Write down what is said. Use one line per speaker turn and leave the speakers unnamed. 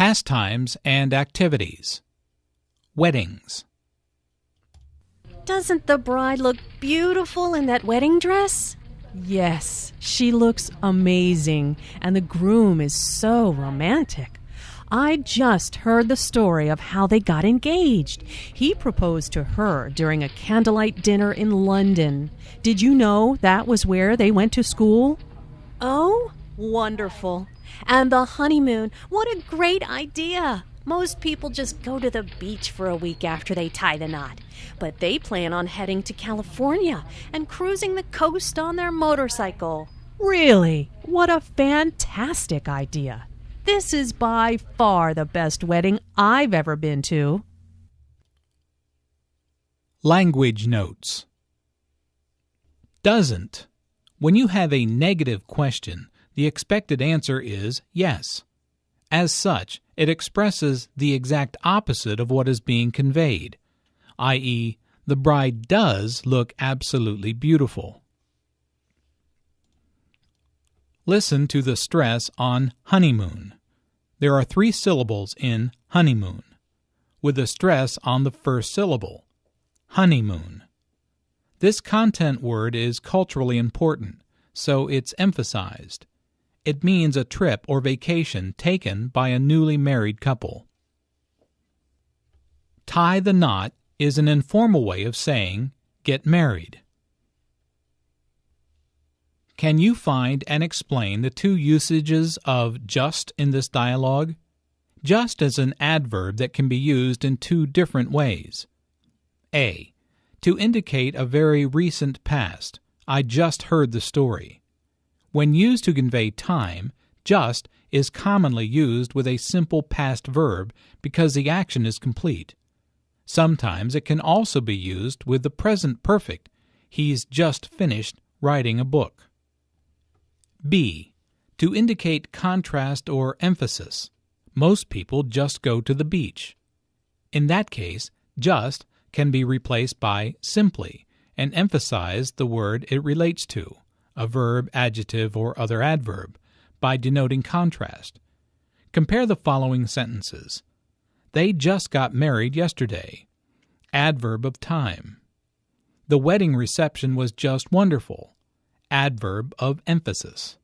Pastimes and activities. Weddings.
Doesn't the bride look beautiful in that wedding dress?
Yes, she looks amazing, and the groom is so romantic. I just heard the story of how they got engaged. He proposed to her during a candlelight dinner in London. Did you know that was where they went to school?
Oh, wonderful. And the honeymoon, what a great idea! Most people just go to the beach for a week after they tie the knot, but they plan on heading to California and cruising the coast on their motorcycle.
Really? What a fantastic idea! This is by far the best wedding I've ever been to.
Language notes. Doesn't. When you have a negative question, the expected answer is yes. As such, it expresses the exact opposite of what is being conveyed, i.e., the bride does look absolutely beautiful. Listen to the stress on honeymoon. There are three syllables in honeymoon, with a stress on the first syllable, honeymoon. This content word is culturally important, so it's emphasized. It means a trip or vacation taken by a newly married couple. Tie the knot is an informal way of saying get married. Can you find and explain the two usages of just in this dialogue? Just is an adverb that can be used in two different ways. A. To indicate a very recent past. I just heard the story. When used to convey time, just is commonly used with a simple past verb because the action is complete. Sometimes it can also be used with the present perfect. He's just finished writing a book. B. To indicate contrast or emphasis. Most people just go to the beach. In that case, just can be replaced by simply and emphasize the word it relates to, a verb, adjective, or other adverb, by denoting contrast. Compare the following sentences. They just got married yesterday. Adverb of time. The wedding reception was just wonderful adverb of emphasis.